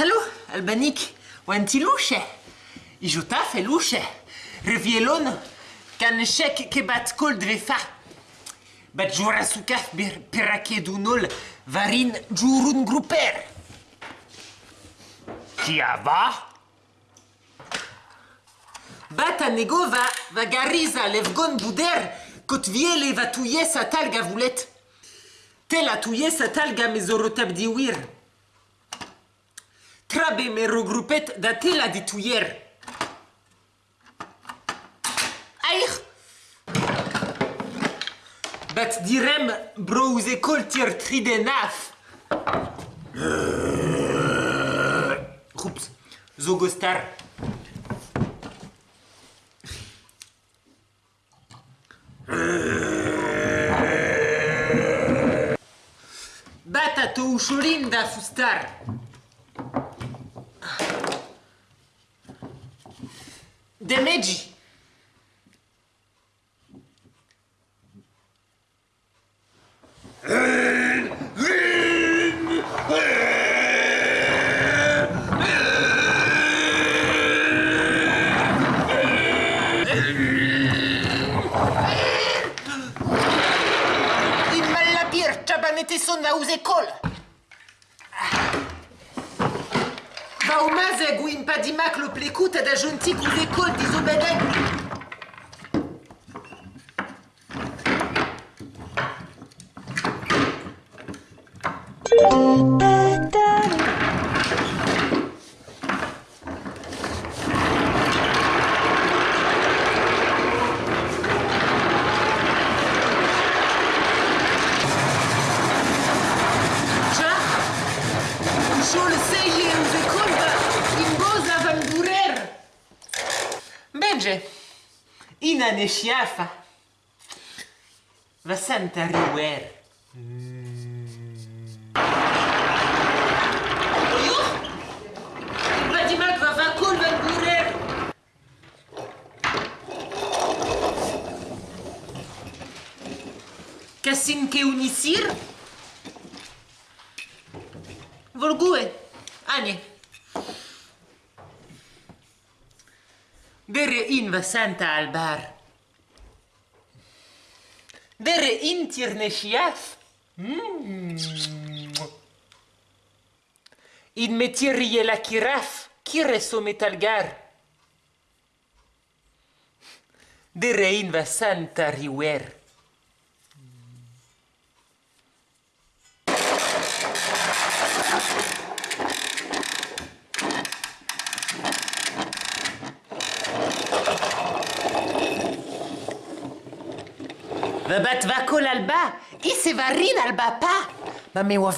Hallo, Albanik, wanti luce? Ijuta fe luce. Revielon, kan shek ke bat kol dvefa. Bat jura sukaf bir pirake dunol, varin jurun gruper. Kia va? Bat anego va, va gariza levgon buder, kot viele va tuye sa talga vulet. Tela tuye sa talga mezorotab diwir. trabe me regroupet da tela di touyer. Aïr Bat direm brouz kol tir tridenaf. Roups, zogostar. Bata to ushurim da fustar. Demeji. In malapir, txabanete son da ouz ekol. Va o mazeg ou impa dimak lo plekout ad a jontik ou vekol dizo badeg. Thank Jednakże inna niż jafa. Wasanta ruwer. Juh! Będzie magwa wakul węgurer. Kasinkę unisir? Volgue. A. wäre invasantalbar. Wäre interne Chef. Mm. Il metirie la chiraf, chire sometalgar. Dere invasanta riwer. Va bat va kol alba, i se va rin alba pa. Ma me wa